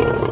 Bye.